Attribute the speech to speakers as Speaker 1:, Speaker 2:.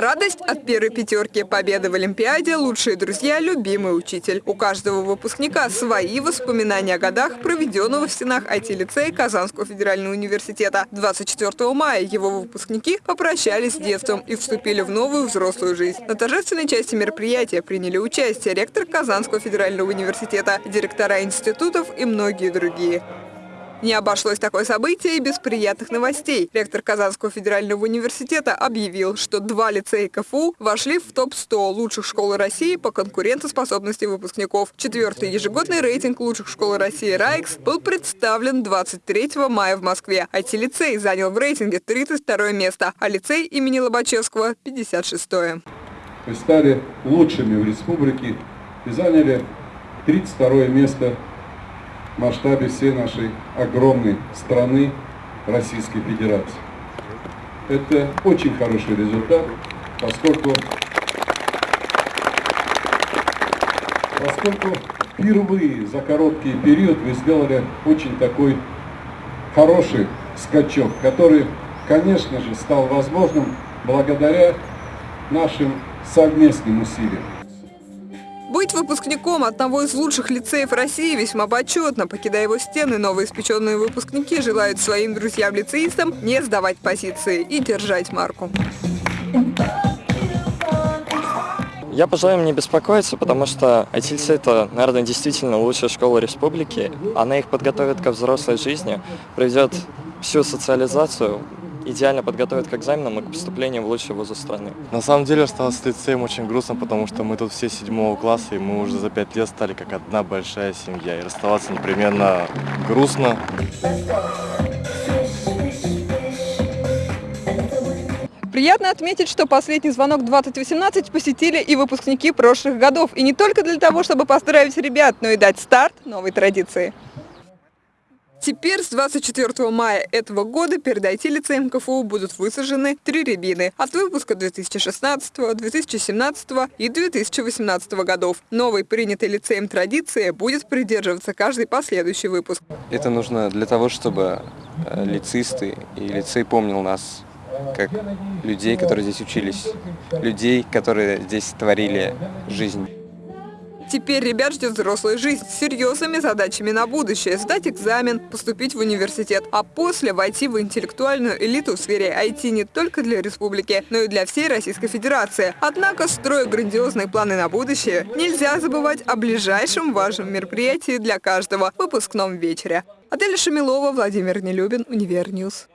Speaker 1: Радость от первой пятерки, победы в Олимпиаде, лучшие друзья, любимый учитель. У каждого выпускника свои воспоминания о годах, проведенного в стенах IT-лицея Казанского федерального университета. 24 мая его выпускники попрощались с детством и вступили в новую взрослую жизнь. На торжественной части мероприятия приняли участие ректор Казанского федерального университета, директора институтов и многие другие. Не обошлось такое событие и без приятных новостей. Ректор Казанского федерального университета объявил, что два лицея КФУ вошли в топ-100 лучших школ России по конкурентоспособности выпускников. Четвертый ежегодный рейтинг лучших школ России «Райкс» был представлен 23 мая в Москве. IT-лицей занял в рейтинге 32 место, а лицей имени Лобачевского – 56 -е.
Speaker 2: Мы стали лучшими в республике и заняли 32 место масштабе всей нашей огромной страны Российской Федерации. Это очень хороший результат, поскольку, поскольку впервые за короткий период вы сделали очень такой хороший скачок, который, конечно же, стал возможным благодаря нашим совместным усилиям.
Speaker 1: Быть выпускником одного из лучших лицеев России весьма почетно. Покидая его стены, новоиспеченные выпускники желают своим друзьям-лицеистам не сдавать позиции и держать марку.
Speaker 3: Я пожелаю им не беспокоиться, потому что ITLC это, наверное, действительно лучшая школа республики. Она их подготовит ко взрослой жизни, проведет всю социализацию, идеально подготовят к экзаменам и к поступлению в лучшие вузы страны.
Speaker 4: На самом деле осталось с лицеем очень грустно, потому что мы тут все седьмого класса, и мы уже за пять лет стали как одна большая семья. И расставаться непременно грустно.
Speaker 1: Приятно отметить, что последний звонок 2018 посетили и выпускники прошлых годов. И не только для того, чтобы поздравить ребят, но и дать старт новой традиции. Теперь с 24 мая этого года перед IT-лицеем КФУ будут высажены три рябины от выпуска 2016, 2017 и 2018 годов. Новой принятой лицеем традиции будет придерживаться каждый последующий выпуск.
Speaker 5: Это нужно для того, чтобы э, лицисты и лицей помнил нас как людей, которые здесь учились, людей, которые здесь творили жизнь.
Speaker 1: Теперь ребят ждет взрослая жизнь с серьезными задачами на будущее. Сдать экзамен, поступить в университет, а после войти в интеллектуальную элиту в сфере IT не только для республики, но и для всей Российской Федерации. Однако, строя грандиозные планы на будущее, нельзя забывать о ближайшем важном мероприятии для каждого – выпускном вечере. Адель Шамилова, Владимир Нелюбин, Univer News.